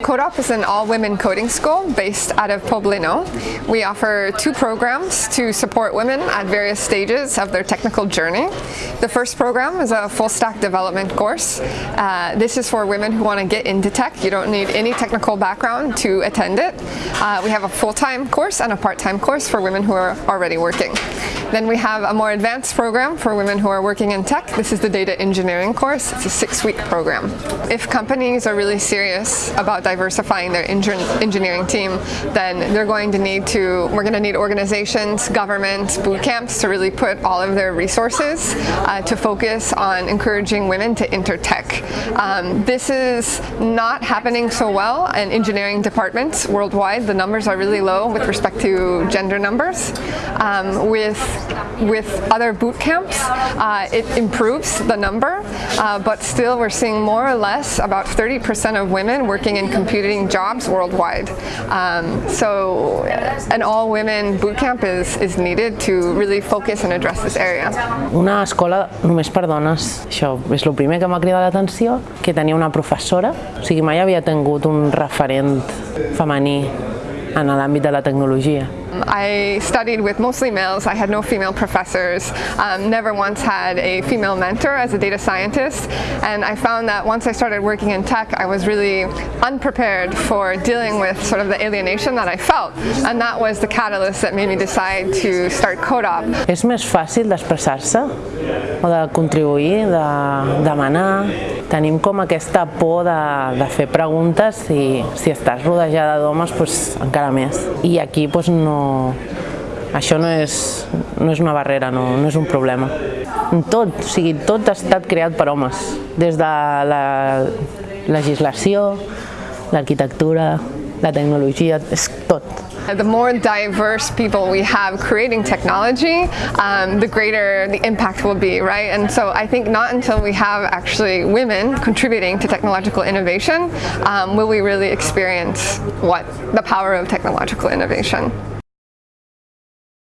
CodeUp is an all-women coding school based out of Poblenou. We offer two programs to support women at various stages of their technical journey. The first program is a full-stack development course. Uh, this is for women who want to get into tech. You don't need any technical background to attend it. Uh, we have a full-time course and a part-time course for women who are already working. Then we have a more advanced program for women who are working in tech. This is the data engineering course. It's a six-week program. If companies are really serious about diversifying their engineering team, then they're going to need to, we're going to need organizations, governments, boot camps to really put all of their resources uh, to focus on encouraging women to enter tech. Um, this is not happening so well in engineering departments worldwide. The numbers are really low with respect to gender numbers. Um, with with other boot camps, uh, it improves the number, uh, but still we're seeing more or less about 30% of women working in computing jobs worldwide. Um, so an all-women boot camp is, is needed to really focus and address this area. Una escola només per dones, això és el primer que m'ha cridat l'atenció, que tenia una professora, o sigui, mai havia tingut un referent femení en l'àmbit de la tecnologia. I studied with mostly males. I had no female professors, um, never once had a female mentor as a data scientist, and I found that once I started working in tech, I was really unprepared for dealing with sort of the alienation that I felt, and that was the catalyst that made me decide to start CodeUp. És més fàcil d'expressar-se o de contribuir, de demanar. Tenim com aquesta por de, de fer preguntes i si estàs rodejada d'homes, doncs encara més. I aquí doncs, no, això no és, no és una barrera, no, no és un problema. Tot, o sigui, tot ha estat creat per homes, des de la legislació, l'arquitectura, la tecnologia, és. The more diverse people we have creating technology, um, the greater the impact will be, right? And so I think not until we have actually women contributing to technological innovation um, will we really experience what the power of technological innovation.